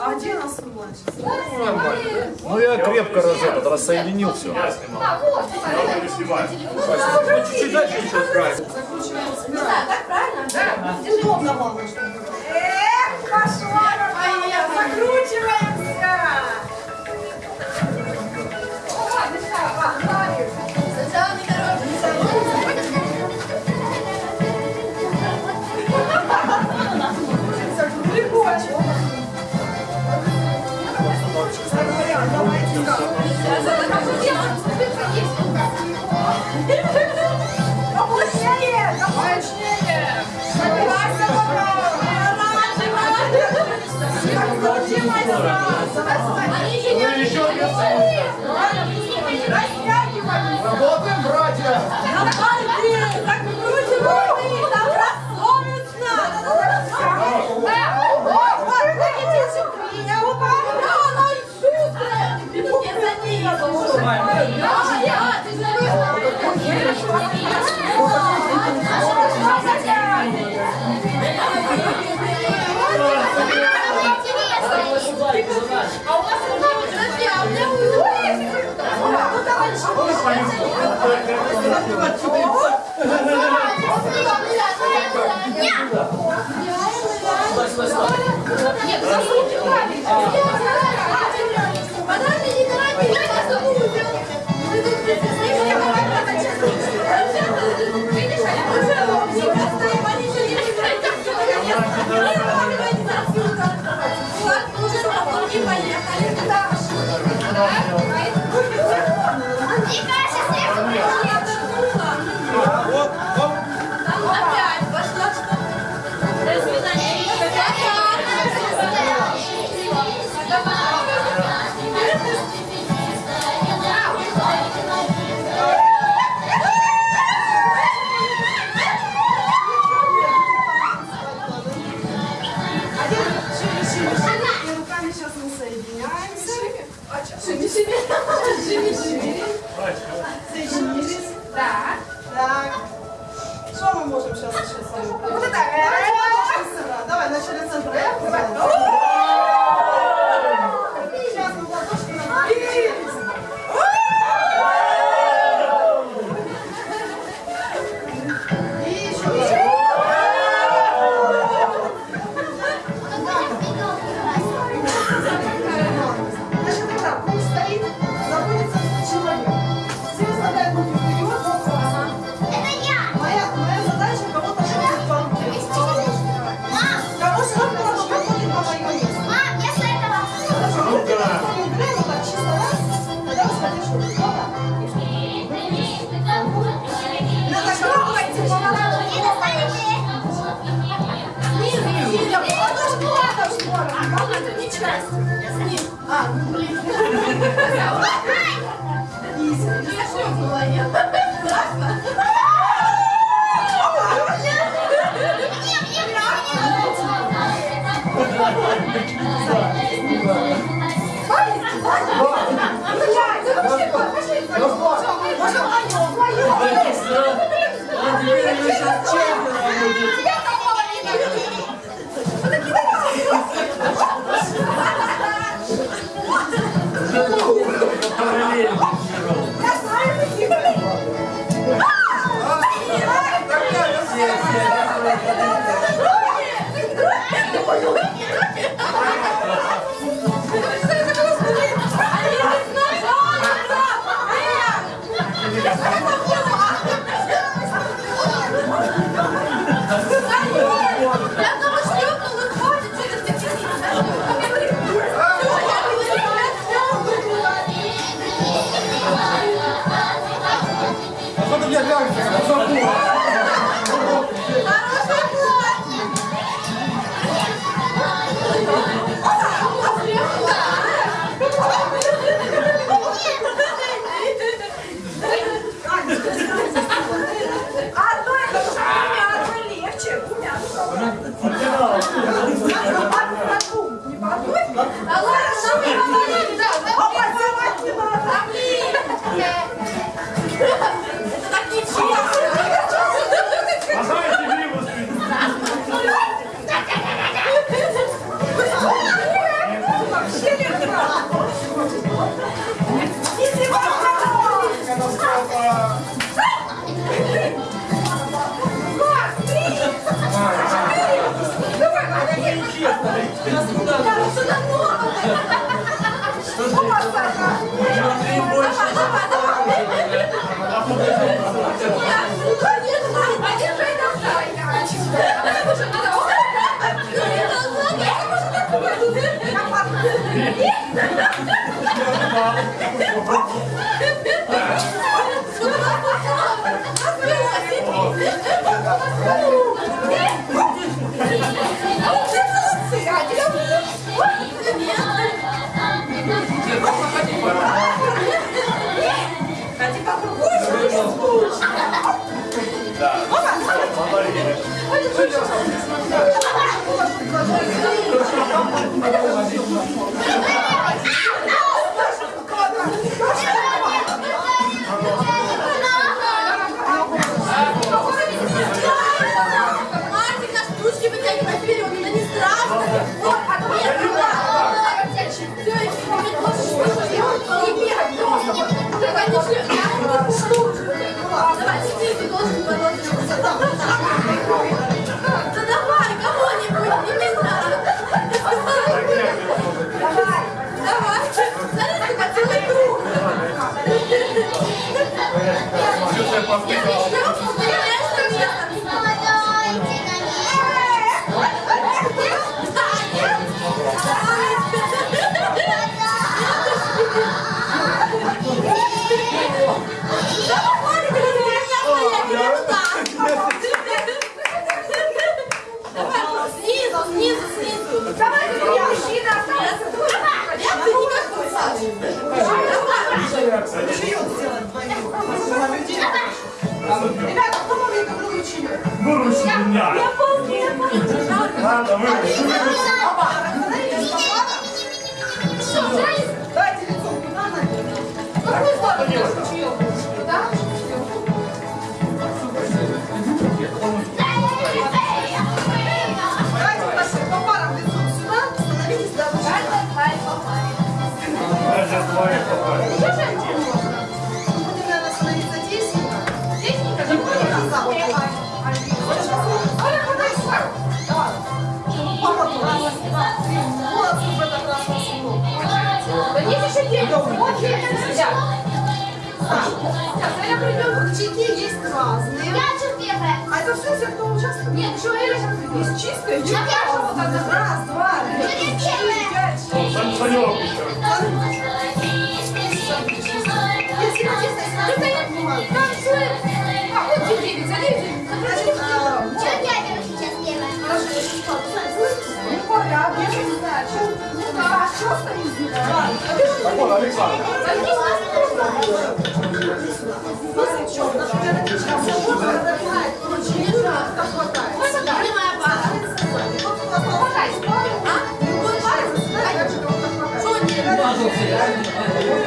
а где нас младший? Ну я крепко раз этот рассоединил все. Да, вот, давай. Я не снимаю. Чуть-чуть дальше еще отправим. Закручиваем. Не знаю, так правильно? Да. Держи оба голову. Эх, пошла, закручиваем. Нет, засуньте палец. Пожалуйста. И смешно было, нет? Страшно? Vamos fazer uma de Да. Опа, смотри. off. Да. Я помню, я помню. Ладно, выбрось, выбрось. Папа, Дайте лицо. Какой слабый Да? Сейчас двое попали. Когда придет ручейки, есть разные. Я что первая. А это все, все, кто участвует? Нет, еще Эля сейчас придет. Есть чистая, чистая. Раз, два, три, четыре, пять, Да, я не знаю, что. Ну да, что стоит здесь? Так вот, Александр.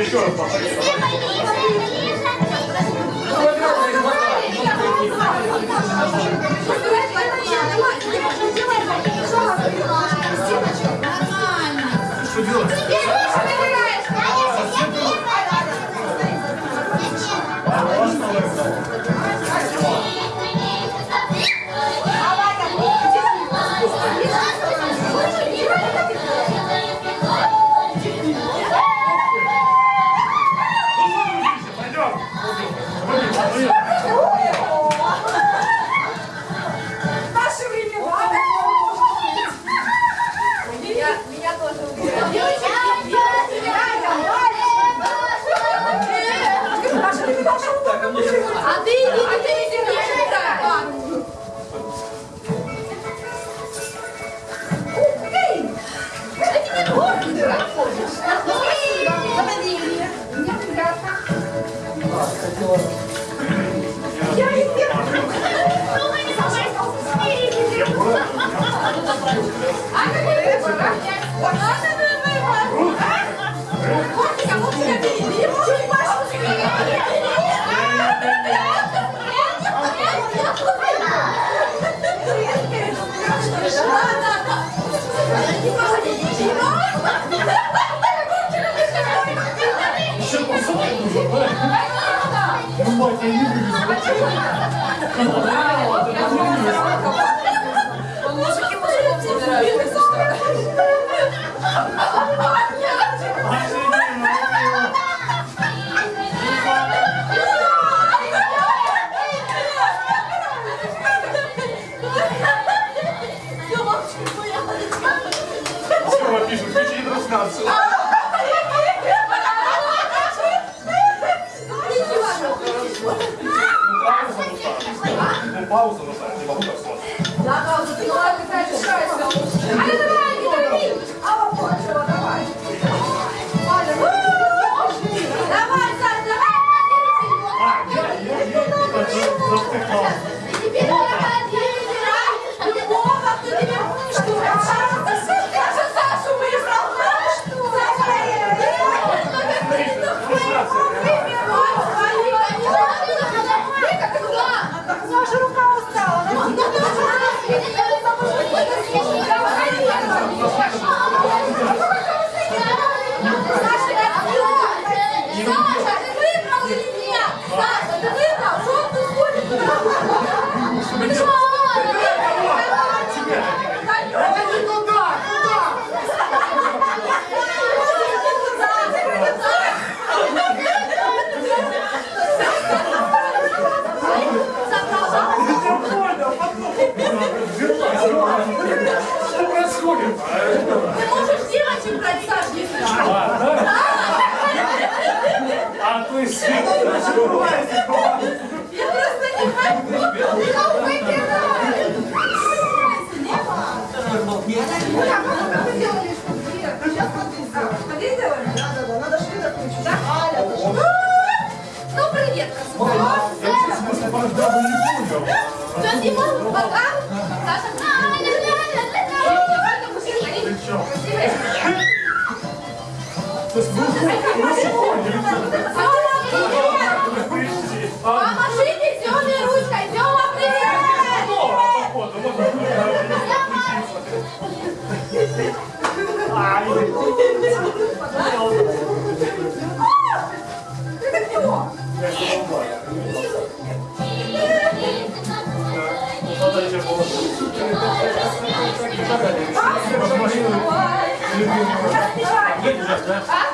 Еще раз повторяю. Ну, мать, я не вывезу. パウソのさ、今 вот. Ай. Надо еще было. Машину. Едешь, да?